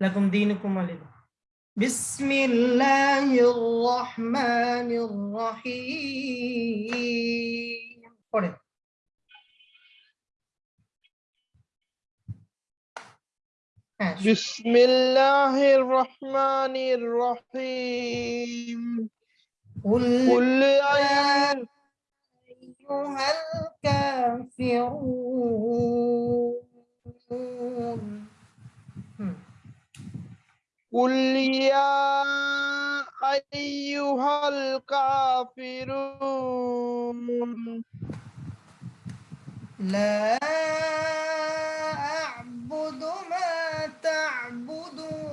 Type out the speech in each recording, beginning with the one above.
لكم دينكم بسم الله الرحمن الرحيم. পড়ে بسم الله الرحمن الرحيم. قل يا أيها الكافرون. هم. قل يا أيها الكافرون. لا أعبد ما تعبدون.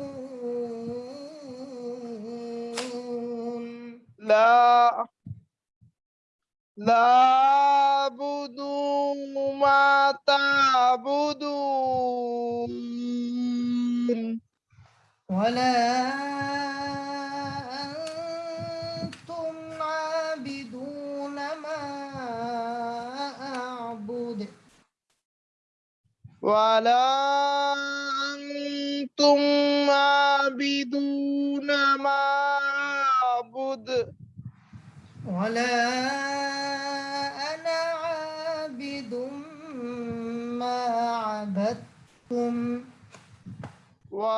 لا. لا. تعبدون. ولا أنتم عابدون ما أعبد. ولا أنتم عابدون ما أعبد. ولا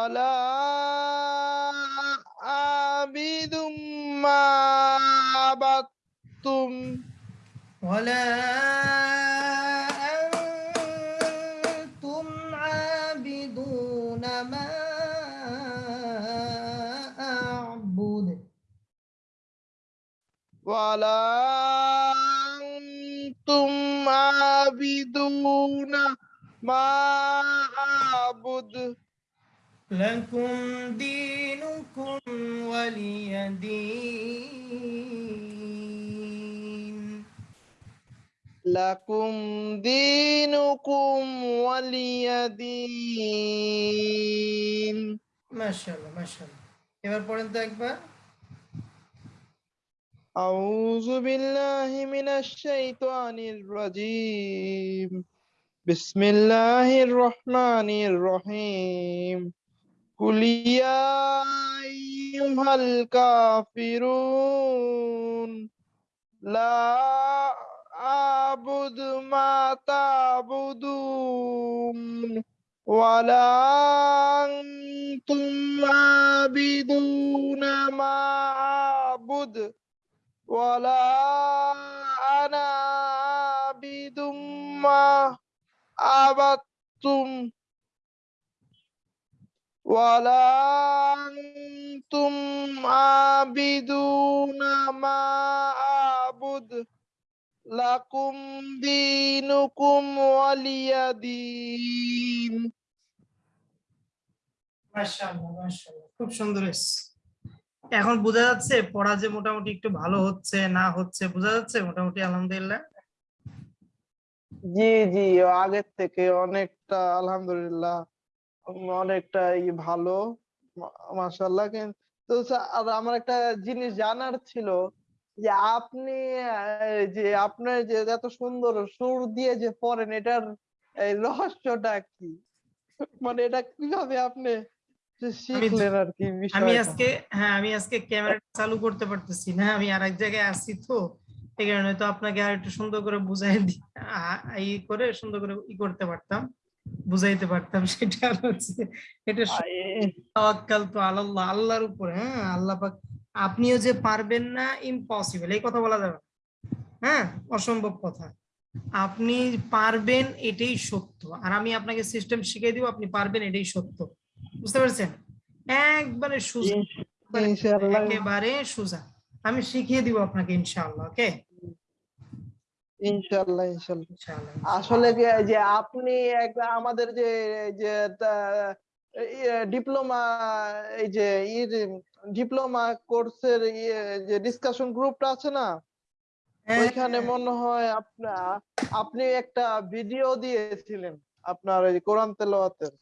ولا عابد ما عبدتم. ولا أنتم عابدون ما أعبد. ولا أنتم عابدون ما أعبد. لكم دينكم ولي دين لكم دينكم ولي دين মাশাআল্লাহ মাশাআল্লাহ এবার পড়েন তো একবার أعوذ بالله من الشيطان الرجيم بسم الله الرحمن الرحيم قل يا أيها الكافرون لا أعبد ما تعبدون ولا أنتم عابدون ما أعبد ولا أنا عابد ما عبدتم. ولا أنتم عابدون ما أعبد لكم دينكم ولي دين মাশাআল্লাহ মাশাআল্লাহ খুব সুন্দর হয়েছে এখন বোঝা যাচ্ছে পড়া যে মোটামুটি একটু ভালো হচ্ছে না হচ্ছে বোঝা যাচ্ছে মোটামুটি আলহামদুলিল্লাহ জি জি আগের থেকে অনেকটা আলহামদুলিল্লাহ অনেকটা ভালো মাশাল্লাহ কিন্তু আর আমার একটা জিনিস জানার ছিল যে আপনি যে আপনার যে এত সুন্দর সুর দিয়ে যে পড়েন এটার রহস্যটা কি? মানে এটা কীভাবে আপনি শিখলেন আর কি আমি আজকে হ্যাঁ আমি আজকে ক্যামেরা চালু করতে পারতেছি না। আমি আরেক জায়গায় আসছি তো এই কারণে তো আপনাকে আর একটু সুন্দর করে বুঝাই দি- আ- ই করে সুন্দর করে ই করতে পারতাম। বুঝাইতে পারতাম সেটা হচ্ছে এটা তাওয়াক্কাল তো আল্লাহ আল্লাহর উপর হ্যাঁ আল্লাহ পাক আপনিও যে পারবেন না ইম্পসিবল এই কথা বলা যাবে হ্যাঁ অসম্ভব কথা। আপনি পারবেন এটাই সত্য। আর আমি আপনাকে সিস্টেম শিখিয়ে দিব আপনি পারবেন এটাই সত্য। বুঝতে পারছেন? একবারে সোজা। একেবারে সোজা। আমি শিখিয়ে দিব আপনাকে ইনশাআল্লাহ ওকে ইনশাআল্লাহ ইনশাআল্লাহ আসলে যে আপনি একটা আমাদের যে যে ডিপ্লোমা এই যে ডিপ্লোমা কোর্সের যে ডিসকাশন গ্রুপটা আছে না? হ্যাঁ, ওইখানে মনে হয় আপনার আপনি একটা ভিডিও দিয়েছিলেন আপনার ওই কোরআন তেলাওয়াতের।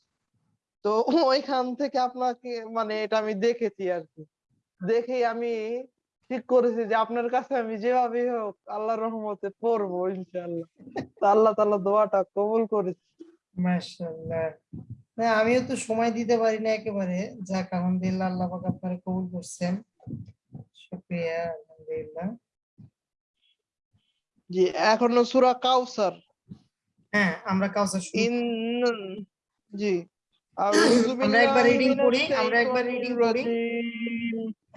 তো ওইখান থেকে আপনাকে মানে এটা আমি দেখেছি আর কি। দেখেই আমি ঠিক করেছি যে আপনার কাছে আমি যেভাবে হোক আল্লাহর রহমতে পড়ব ইনশাআল্লাহ। তো আল্লাহ তাআলা দোয়াটা কবুল করেছে। মাশাআল্লাহ। না আমিও তো সময় দিতে পারি না একেবারে। যাক আলহামদুলিল্লাহ আল্লাহ পাক আপনারা কবুল করছেন। শুকরিয়া আলহামদুলিল্লাহ। জি এখনও সূরা কাউসার হ্যাঁ আমরা কাউসার ইন জি। আমরা একবার মিনাশ করি, আমরা একবার reading করি। রাজিম।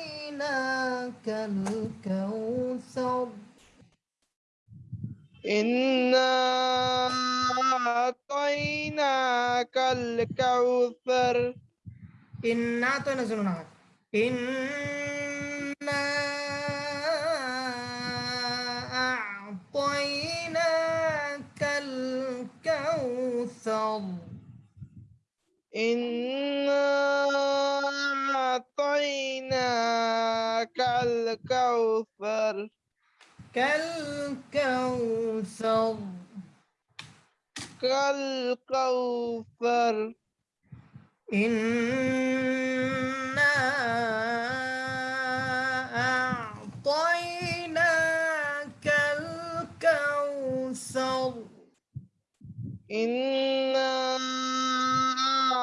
أعطيناك الكوثر. إنا أعطيناك الكوثر. إنا أعطينا إنا أعطيناك الكوثر. إنا أعطيناك الكوثر كالكوثر كالكوثر إنا أعطيناك الكوثر إنا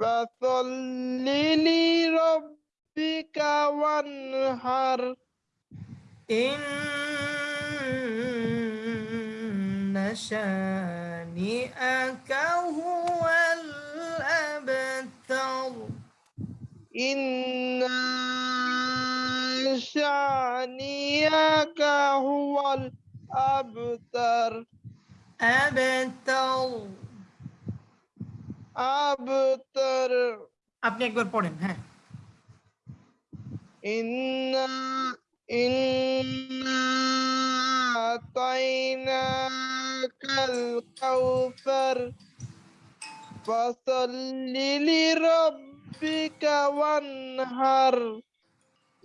فصل لربك وانحر. إن شانئك هو الأبتر. إن شانئك هو الأبتر. أبتر. أبتر আপনি একবার পড়েন হ্যাঁ إنا إنا أعطيناك الكوثر فصل لربك وانهر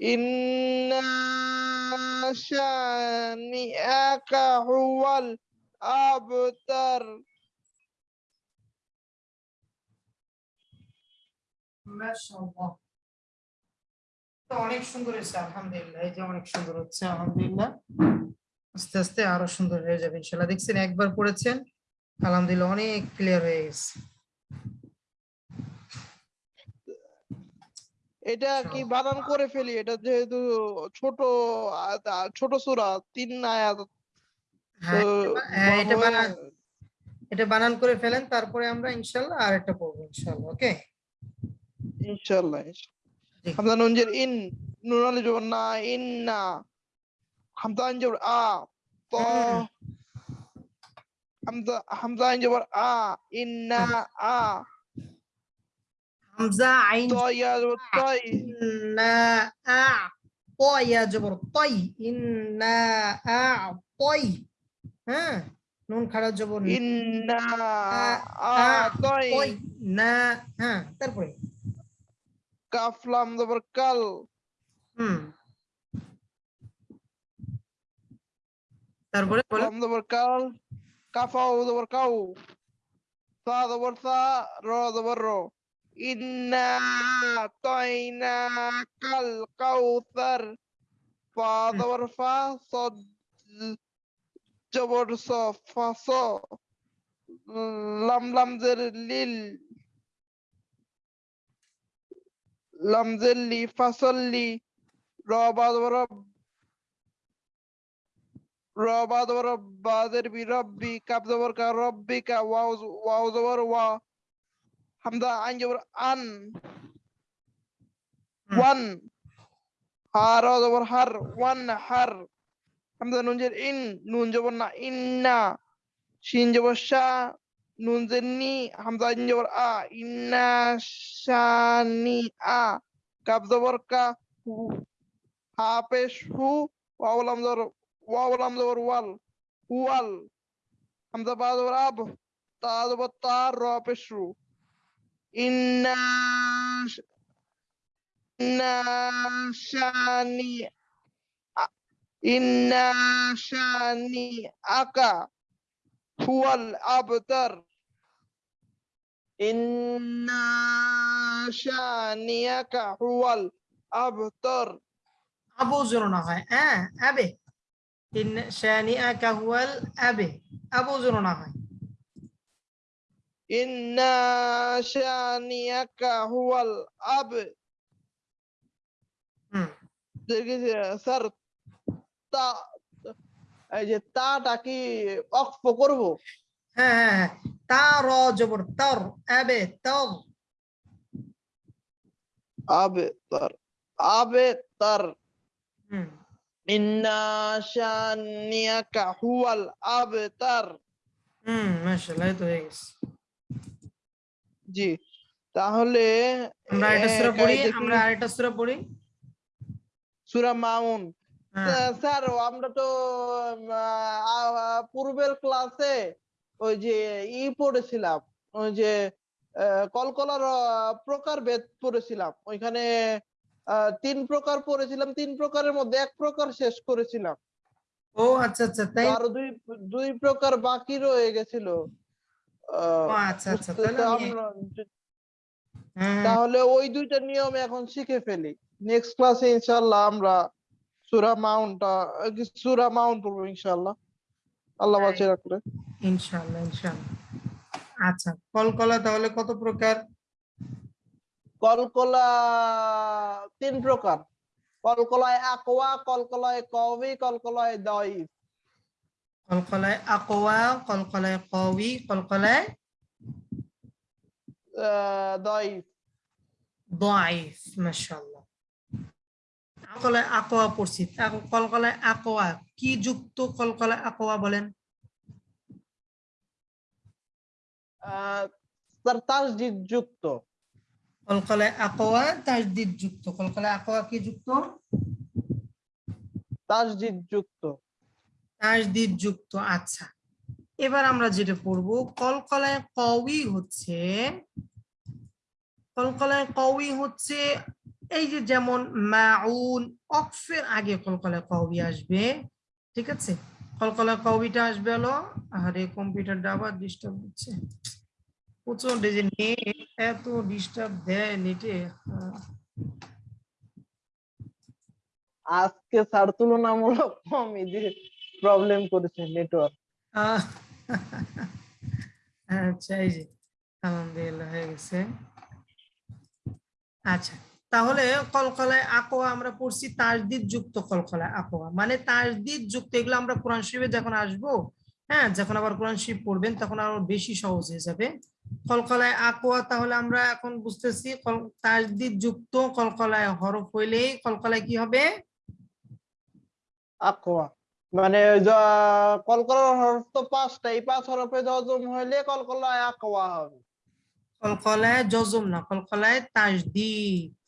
إن شانئك هو الأبتر তো অনেক সুন্দর হয়েছে আলহামদুলিল্লাহ। এই যে অনেক সুন্দর হচ্ছে আলহামদুলিল্লাহ। আস্তে আস্তে আরও সুন্দর হয়ে যাবে ইনশাআল্লাহ। দেখছেন একবার পড়েছেন আলহামদুলিল্লাহ অনেক ক্লিয়ার হয়ে গেছে। এটা কি বানান করে ফেলি? এটা যেহেতু ছোট ছোট সূরা তিন আয়াত। হ্যাঁ তো হ্যাঁ, এটা বানান এটা বানান করে ফেলেন তারপরে আমরা ইনশাআল্লাহ আরেকটা পড়ব ইনশাল্লাহ ওকে ইনশাআল্লাহ জি। হামজা নুন জের ইন নুন আলি জবর না ইন্না। হামজা আইন জবর আ ত। হুম। হামজা হামজা আইন জবর আ ইন্না আ। হামজা আইন ত ইয়া জবর তাই ইন্না আ। তয়া জবর তাই ইন্না আ তাই হ্যাঁ? নুন খাড়া জবর নি, ইন্না আ আ, তাই তাই না হ্যাঁ তারপরে। কাফ লাম জবর কাল হুম তারপরে বলেন লাম জবর কাল কাফাও জবর কাউ সা জবর সা র জবর র ইন্না তাইনা কাল কাউসার ফা হুম। জবর ফা সদ জবর স ফা স লাম লাম জের লিল লামজেল্লি ফাসল্লি রবাদ রব রবাদ রব্বাদের বি রব্বি কাব জবর কা রব্বিকা ওয়াও ওয়াও জবর ওয়া হামজা আইন জবর আন হুম। ওয়ান হার জবর হার ওয়ান হার হামজা নুন জের ইন নুন জবর না ইন্না শিন জবর শা নুন জের নি হামজা ইন জবর আ ইন্না শানি আ কাব জবর কা হু হা পেশ হু ওয়াও লাম জবর ওয়াও লাম জবর ওয়াল ওয়াল হামজা বা জবর আব তা জবর তা র পেশ রু ইন্না শ- ইন্না শানি আ- ইন্না শানি আকা হুয়াল আবতার ইন্না শানিয়াকা হুয়াল আবতার আবু জোর না হয় হ্যাঁ আবে ইন শানিআকা হুয়াল এই যে তাটা কি অক্ফ করব? হ্যাঁ হ্যাঁ হ্যাঁ। তা র জবর তর আবে তর। আবে তার। আবে তার। ইন্না শানিয়াকা হুয়াল আবতার হুম মাশাআল্লাহ তো হয়ে গেছে। জি তাহলে আমরা আরেকটা সূরা পড়ি আমরা আরেকটা সূরা পড়ি। সূরা মাউন। স্যার, স্যার আমরা তো পূর্বের ক্লাসে ওই যে ই পড়েছিলাম ওই যে কলকলার প্রকার প্রকারভেদ পড়েছিলাম। ওইখানে তিন প্রকার পড়েছিলাম তিন প্রকারের মধ্যে এক প্রকার শেষ করেছিলাম। ও আচ্ছা আচ্ছা তাই আরও দুই দুই প্রকার বাকি রয়ে গেছিল। আচ্ছা আচ্ছা হ্যাঁ, তাহলে ওই দুইটা নিয়ম এখন শিখে ফেলি। নেক্সট ক্লাসে ইনশাআল্লাহ আমরা সূরা মাউন্টটা সূরা মাউন্ট পড়ব ইনশাআল্লাহ। আল্লাহ হ্যাঁ। বাঁচিয়ে রাখলে। ইনশাআল্লাহ ইনশাআল্লাহ। আচ্ছা কলকলা তাহলে কত প্রকার? কলকলা তিন প্রকার। কলকলায় আকওয়া কলকলায় কওয়ি কলকলায় দাইফ কলকলায় আকওয়া কলকলায় কওয়ি কলকলায় দাইফ দাইফ মাশাআল্লাহ। কলকলায় আকওয়া পড়ছি। কলকলায় আকওয়া কি যুক্ত কলকলায় আকওয়া বলেন? তাসদিদ যুক্ত। কলকলায় তাজদিদ যুক্ত। কলকলায় আকওয়া কি যুক্ত? তাসদিদ যুক্ত। যুক্ত আচ্ছা। এবার আমরা যেটা পড়ব কলকলায় কওয়ি হচ্ছে কলকলায় কওয়ি হচ্ছে এই যে যেমন মাউন অক্ফের আগে কলকলায় কবি আসবে ঠিক আছে? কলকলায় কবিটা আসবে হলো আরে কম্পিউটারটা আবার ডিস্টার্ব হচ্ছে। প্রচণ্ড যে নেট এত ডিস্টার্ব দেয় নেটে আজকে স্যার তুলনামূলক কম প্রবলেম করেছে নেটওয়ার্ক আচ্ছা এই যে আলহামদুলিল্লাহ হয়ে গেছে। আচ্ছা তাহলে কলকলায় আকোয়া আমরা পড়ছি তাজদিদ যুক্ত কলকলায় আকোয়া। মানে তাজদিদ যুক্ত এগুলো আমরা কোরআন শরীফে যখন আসব হ্যাঁ যখন আবার কোরআন শরীফ পড়বেন তখন আরও বেশি সহজ হয়ে যাবে। কলকলায় আকোয়া তাহলে আমরা এখন বুঝতেছি কল- তাজদিদ যুক্ত কলকলায় হরফ হইলেই কলকলায় কি হবে? আকোয়া। মানে কলকলার হরফ তো পাঁচটা এই পাঁচ হরফে জজম হইলে কলকলায় আকওয়া হবে। কলকলায় জজম না কলকলায় তাজদিদ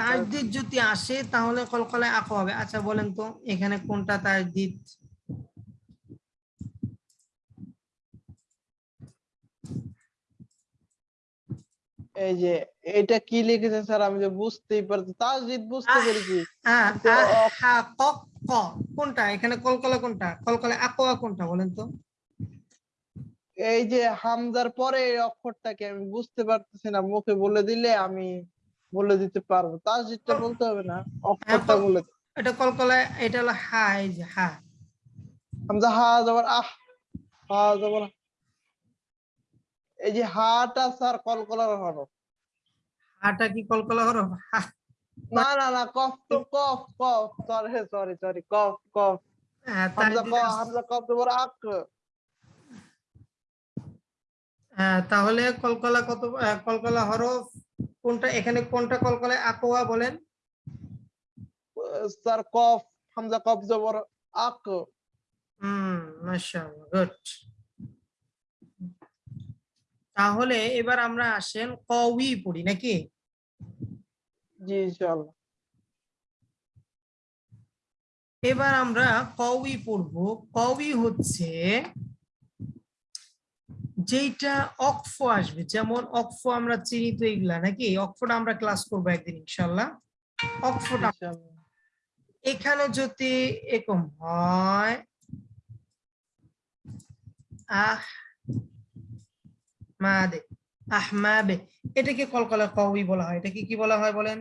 তাজদিদ যদি আসে তাহলে কলকলায় আঁকো হবে। আচ্ছা বলেন তো এখানে কোনটা তাজদিদ? এই যে এটা কি লিখেছে স্যার? আমি যে বুঝতেই পারছি তাসদিদ বুঝতে! পেরেছি। কোনটা? এখানে কলকলা কোনটা? কলকলায় আকোয়া কোনটা বলেন তো? এই যে হামজার পরে এই অক্ষরটাকে আমি বুঝতে পারতেছি না মুখে বলে দিলে আমি বলে দিতে পারব। তাসদিদটা বলতে হবে না অক্ষরটা বলে এটা কলকলায় এটা হলো হা এই যে হা। হামজা হা জবর আহ হা জবর এই যে হাটা স্যার কলকলার হরফ। হাটা কি কলকলা হরফ? হা, না না না কফ তো cough cough. Sorry sorry sorry cough cough. হ্যাঁ, হামজা কফ হামজা কফ জবর আক তাহলে কলকলা কত কলকলা হরফ কোনটা এখানে কোনটা কলকলা আকোয়া বলেন? স্যার কফ হামজা কফ জবর আক। হুম মাশাআল্লাহ গুড। তাহলে এবার আমরা আসেন কওয়ি পড়ি নাকি? জি ইনশাআল্লাহ। এবার আমরা কওয়ি পড়ব। কওয়ি হচ্ছে যেইটা অক্ফ আসবে যেমন অক্ফ আমরা চিনি তো এগুলা নাকি? অক্ফটা আমরা ক্লাস করব একদিন ইনশাল্লাহ অক্ফটা এখানে যদি এরকম হয় আহ মাদে আহমাবে এটাকে কলকলা কওয়ি বলা হয়। এটাকে কি বলা হয় বলেন?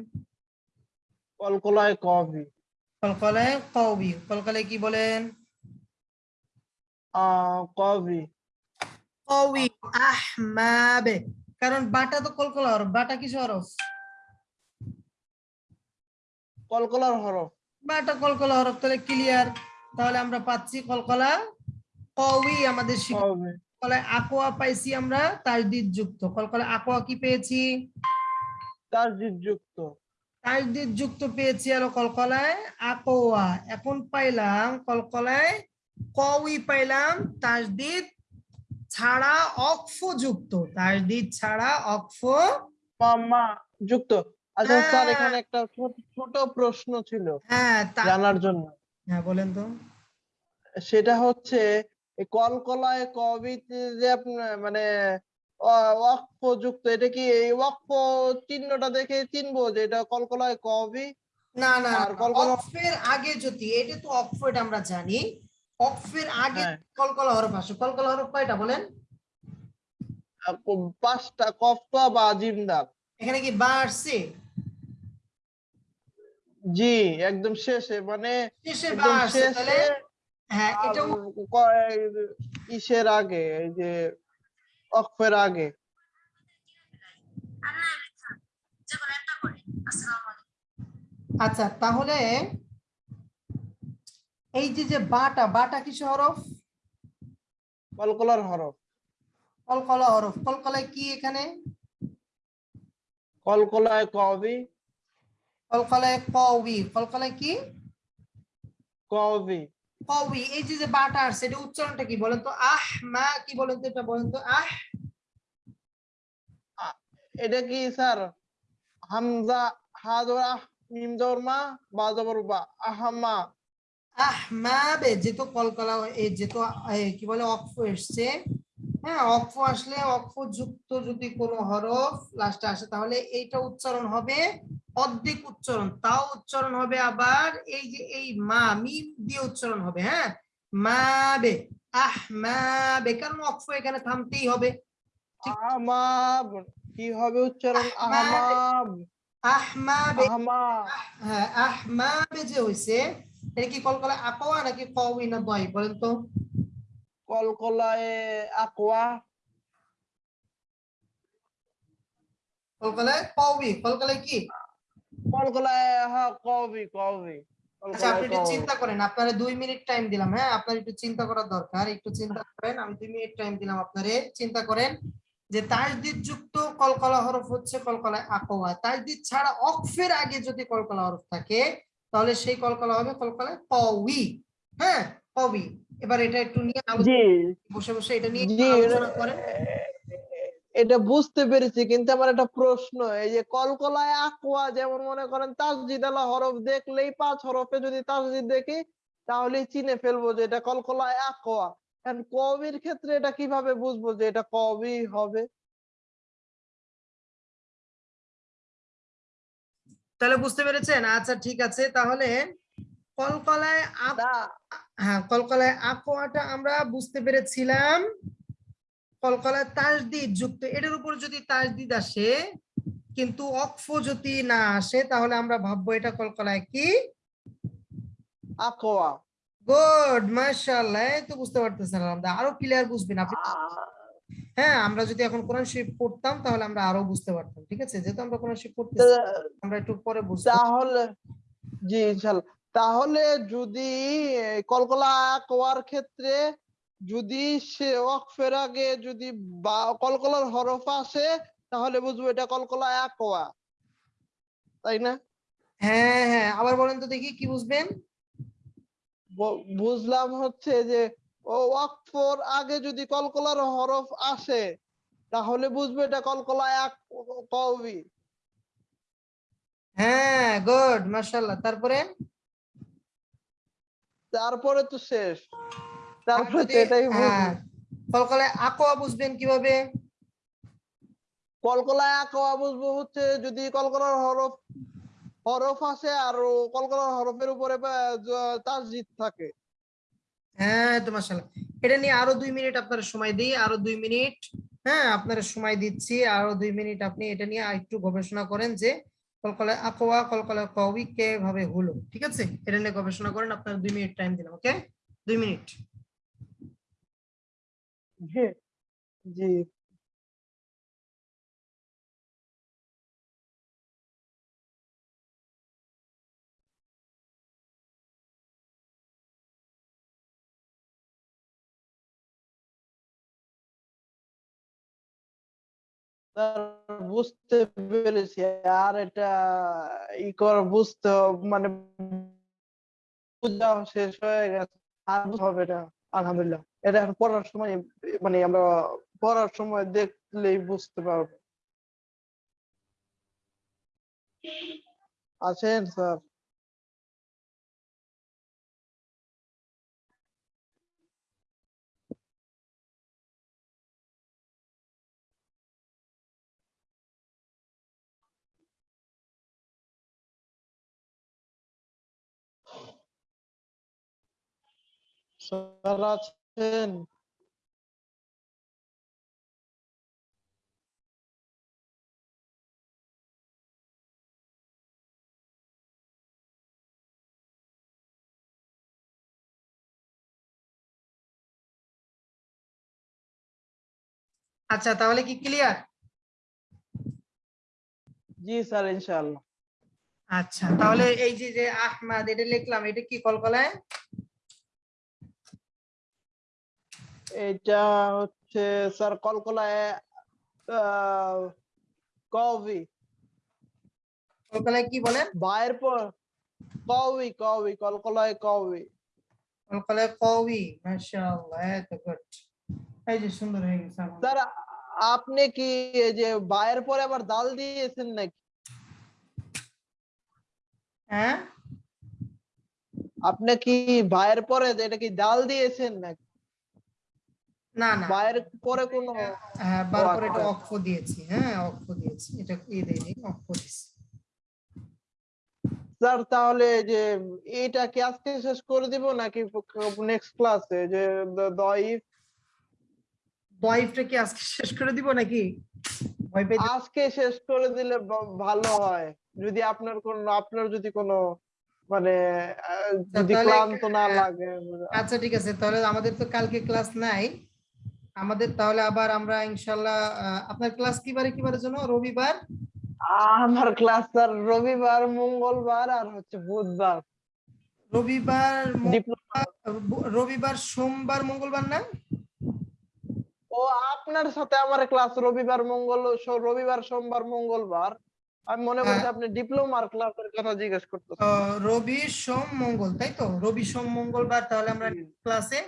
কলকলায় কফি কলকলায় কওয়ি কলকলায় কি বলেন? আহ কওয়ি আহমাবে কারণ বাটা তো কলকলা হরফ বাটা কিছু হরফ? কলকলার হরফ। বাটা কলকলা হরফ তাহলে ক্লিয়ার তাহলে আমরা পাচ্ছি কলকলা কওয়ি আমাদের কলকলায় আকোয়া পাইছি আমরা তাজদিদ যুক্ত কলকলা আকোয়া কি পেয়েছি? তাসদিদ যুক্ত তাজদিদ যুক্ত পেয়েছি আর কলকলায় আকোয়া। এখন পাইলাম কলকলায় কওয়ি পাইলাম তাজদিদ ছাড়া অক্ফ যুক্ত তাজদিদ ছাড়া অক্ফ মামা যুক্ত। আচ্ছা স্যার হ্যাঁ। এখানে একটা ছোট প্রশ্ন ছিল হ্যাঁ জানার জন্য। হ্যাঁ বলেন তো। সেটা হচ্ছে কলকলায় কবিতে যে আপনার মানে ওয়াকফ যুক্ত এটা কি এই ওয়াকফ চিহ্নটা দেখে চিনবো যে এটা কলকলায় কবি? না না আর কলকলা- অক্ফের আগে যদি এটা তো অক্ফ এটা আমরা জানি। অক্ফের আগে হ্যাঁ। কলকলা হরফ আসে। কলকলা হরফ কয়টা বলেন? পাঁচটা কফা বা জিমদার এখানে কি বা আসছে? জি একদম শেষে মানে শেষে বা আসছে তাহলে হ্যাঁ এটা ইসের আগে এই যে অক্ফের আগে। আচ্ছা তাহলে এই যে যে বাটা বাটা কিছু হরফ? কলকলার হরফ। কলকলা হরফ। কলকলায় কি এখানে? কলকলায় কবি। কলকলায় কওয়ি কলকলায় কি? কবি। কওয়ি এই যে যে বাটা আসছে এটা উচ্চারণটা কি বলেন তো? আহ মা কি বলেন তো এটা বলেন তো? আহ। এটা কি স্যার? হামজা হা আহ মিম জবর মা বা জবর বা। আহামা আহমাবে যেহেতু কলকলা এই যেহেতু কি বলে অক্ফ এসছে হ্যাঁ অক্ফ আসলে অক্ফ যুক্ত যদি কোনো হরফ লাস্টে আসে তাহলে এইটা উচ্চারণ হবে অর্ধেক উচ্চারণ তাও উচ্চারণ হবে আবার এই যে এই মা মিম দিয়ে উচ্চারণ হবে হ্যাঁ মাবে আহমাবে কারণ অক্ফ এখানে থামতেই হবে আহমাব কি হবে উচ্চারণ? আহমাব আহমাবে আহমা হ্যাঁ আহমাবে যে হইছে এটা কি কলকলা আকোয়া নাকি কওয়ি না দয় বলেন তো? কলকলায় আকওয়া কলকাতায় কওবি কলকাতায় কি? কলকলায় হা কবি কবি আচ্ছা আপনি একটু চিন্তা করেন আপনারা দুই মিনিট টাইম দিলাম হ্যাঁ? আপনার একটু চিন্তা করার দরকার একটু চিন্তা করেন আমি দুই মিনিট টাইম দিলাম আপনারে চিন্তা করেন যে তাজদিদ যুক্ত কলকলা হরফ হচ্ছে কলকলায় আকোয়া। তাজদিদ ছাড়া অক্ফের আগে যদি কলকলা হরফ থাকে তাহলে সেই কলকলা হবে কলকলায় কওয়ি হ্যাঁ? কওয়ি এবার এটা একটু নিয়ে বসে বসে এটা নিয়ে আলোচনা করেন। এটা বুঝতে পেরেছি কিন্তু আমার একটা প্রশ্ন এই যে কলকলায় আকওয়া যেমন মনে করেন তাসজিদ আলা হরফ দেখলেই পাঁচ হরফে যদি তাসজিদ দেখি তাহলে চিনে ফেলব যে এটা কলকলায় আকওয়া এখন কবির ক্ষেত্রে এটা কীভাবে বুঝব যে এটা কবি হবে? তাহলে বুঝতে পেরেছেন? আচ্ছা ঠিক আছে। তাহলে কলকলায় হ্যাঁ কলকলায় আকোয়াটা আমরা বুঝতে পেরেছিলাম। কলকলায় তাজদিদ যুক্ত এটার উপর যদি তাজদিদ আসে কিন্তু অক্ফ যদি না আসে তাহলে আমরা ভাববো এটা কলকলায় কি? আকওয়া গুড মাশাআল্লাহ এই তো বুঝতে পারতেছেন আরও ক্লিয়ার বুঝবেন আপনি। হ্যাঁ আমরা যদি এখন কোরআন শরীফ পড়তাম তাহলে আমরা আরও বুঝতে পারতাম ঠিক আছে? যেহেতু আমরা কোরআন শরীফ পড়তে আমরা একটু পরে বুঝতে তাহলে জি ইনশাল্লাহ। তাহলে যদি কলকলা কোয়ার ক্ষেত্রে যদি সে ওয়াকফের আগে যদি কলকলার হরফ আসে তাহলে বুঝব এটা কলকলা এক ওয়া তাই না? হ্যাঁ হ্যাঁ আবার বলেন তো দেখি কি বুঝবেন? বুঝলাম হচ্ছে যে ও ওয়াকফর আগে যদি কলকলার হরফ আসে তাহলে বুঝবে এটা কলকলা এক কওমি হ্যাঁ গুড মাশাআল্লাহ। তারপরে? তারপরে তো শেষ। তারপরে তো এটাই হ্যাঁ কলকলায় আকোয়া বুঝবেন কীভাবে? কলকলা এক ওয়া বুঝব হচ্ছে যদি কলকলার হরফ হরফ আসে আর কলকলার হরফের উপরে তাসজিদ থাকে। হ্যাঁ তো মাসাল্লাহ এটা নিয়ে আরও দুই মিনিট আপনার সময় দিই, আরও দুই মিনিট। হ্যাঁ আপনার সময় দিচ্ছি, আরও দুই মিনিট আপনি এটা নিয়ে একটু গবেষণা করেন যে কলকলা আকোয়া কলকলা কবি কে ভাবে হলো, ঠিক আছে? এটা নিয়ে গবেষণা করেন, আপনার দুই মিনিট টাইম দিলাম ওকে দুই মিনিট। জি। বুঝতে পেরেছি, আর এটা ই কর, বুঝতে মানে বুঝা শেষ হয়ে গেছে। আর হবে এটা, আলহামদুলিল্লাহ। এটা এখন পড়ার সময় মানে আমরা পড়ার সময় দেখলেই বুঝতে পারব। আছেন স্যার। স্যার আছেন আচ্ছা তাহলে কি ক্লিয়ার জি স্যার ইনশাআল্লাহ। আচ্ছা তাহলে এই যে যে আহমাদ এটা লিখলাম এটা কি কল কলকলায়? এটা হচ্ছে স্যার কলকলায় আহ, কবি কলকলায় কি বলেন? বায়ের পর কবি কবি কলকলায় কবি কলকলায় কওয়ি মাশাআল্লাহ এত গুড এই যে সুন্দর হয়ে গেছে আমার। স্যার আপনি কি এই যে বায়ের পরে আবার দাল দিয়েছেন নাকি? হ্যাঁ? আপনি কি বায়ের পরে এটা কি ডাল দিয়েছেন নাকি? না না। বায়ের পরে কোনো হ্যাঁ বার করে এটা আচ্ছা। অক্ষ দিয়েছি হ্যাঁ অক্ষ দিয়েছি। এটা ই দেয়নি অক্ষ দিয়েছি। স্যার তাহলে যে এটা কি আজকে শেষ করে দিব নাকি নেক্সট ক্লাসে যে দইফ ওয়াইফটা কি আজকে শেষ করে দিব নাকি? আজকে শেষ করে দিলে ভালো হয়। যদি আপনার কোন আপনার যদি কোনো মানে যদি ক্লান্ত না লাগে আচ্ছা ঠিক আছে। তাহলে আমাদের তো কালকে ক্লাস নাই। আমাদের তাহলে আবার আমরা ইনশাল্লাহ আপনার ক্লাস কিবারে কিবারের জন্য? রবিবার? আমার ক্লাস স্যার রবিবার মঙ্গলবার আর হচ্ছে বুধবার। রবিবার রবিবার সোমবার মঙ্গলবার না? ও আপনার সাথে আমার ক্লাস রবিবার মঙ্গল রবিবার সোমবার মঙ্গলবার। আমি মনে করছি হ্যাঁ। আপনি ডিপ্লোমার ক্লাসের কথা জিজ্ঞেস করতেছেন। রবি সোম মঙ্গল তাই তো? রবি সোম মঙ্গলবার তাহলে আমরা ক্লাসে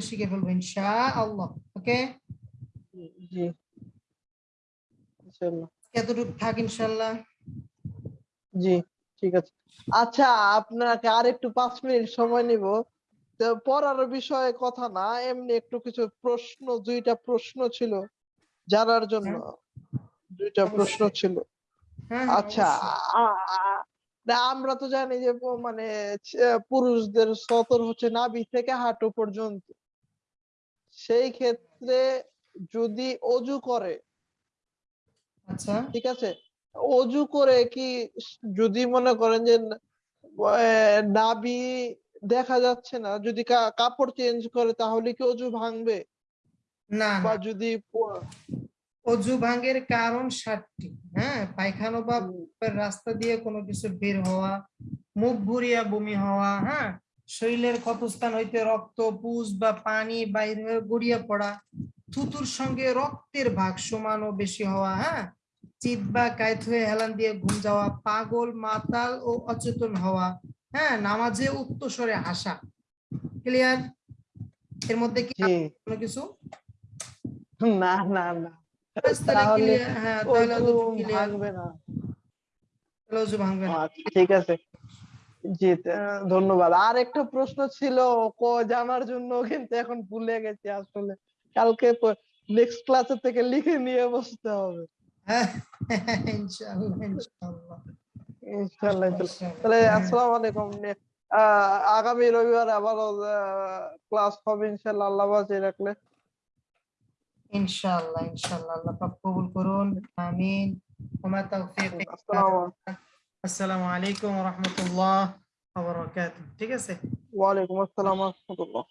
শিখে ফেলব ইনশা আল্লাহ ওকে? জি ইনশাআল্লাহ। এতটুকু থাক জি ঠিক আছে। আচ্ছা আপনাকে আর একটু পাঁচ মিনিট সময় নিব। তো পড়ার বিষয়ে কথা না এমনি একটু কিছু প্রশ্ন দুইটা প্রশ্ন ছিল জানার জন্য। দুইটা প্রশ্ন ছিল। হ্যাঁ হ্যাঁ, আচ্ছা আমরা তো জানি যে মানে পুরুষদের সতর হচ্ছে নাভি থেকে হাঁটু পর্যন্ত। সেই ক্ষেত্রে যদি অজু করে আচ্ছা। ঠিক আছে? অজু করে কি যদি মনে করেন যে নাভি দেখা যাচ্ছে না যদি কাপড় চেঞ্জ করে তাহলে কি অজু ভাঙবে? না বা যদি অজু ভাঙ্গের কারণ ষাটটি হ্যাঁ? পায়খানা বা রাস্তা দিয়ে কোনো কিছু বের হওয়া মুখ ভুরিয়া বমি হওয়া হ্যাঁ? শরীরের ক্ষতস্থান হইতে রক্ত পুষ বা পানি বাইরে গড়িয়ে পড়া থুতুর সঙ্গে রক্তের ভাগ সমান ও বেশি হওয়া হ্যাঁ? চিত বা কায়ত হয়ে হেলান দিয়ে ঘুম যাওয়া পাগল মাতাল ও অচেতন হওয়া হ্যাঁ? নামাজে উত্তস্বরে হাসা। ক্লিয়ার এর মধ্যে কি কোনো কিছু? না না না। তাহলে হ্যাঁ ভাঙবে না। আচ্ছা ঠিক আছে। জি ধন্যবাদ। আর একটা প্রশ্ন ছিল ক জানার জন্য কিন্তু এখন ভুলে গেছি আসলে। কালকে নেক্সট ক্লাসের থেকে লিখে নিয়ে বসতে হবে। হ্যাঁ, ইনশাআল্লাহ ইনশাআল্লাহ ইনশাআল্লাহ ইনশাআল্লাহ। ইনশাআল্লাহ। তাহলে আসসালামু আলাইকুম। আহ, আগামী রবিবার আবারও ক্লাস হবে ইনশাআল্লাহ আল্লাহ রাখলে। ইনশাআল্লাহ ইনশাআল্লাহ আল্লাহ পাক কবুল করুন আমিন ওমা তাওফিক আসসালামু আসসালামু আলাইকুম ওয়া রাহমাতুল্লাহ ওয়া বারাকাতুহু ঠিক আছে? ওয়ালাইকুম আসসালাম ওয়া রাহমাতুল্লাহ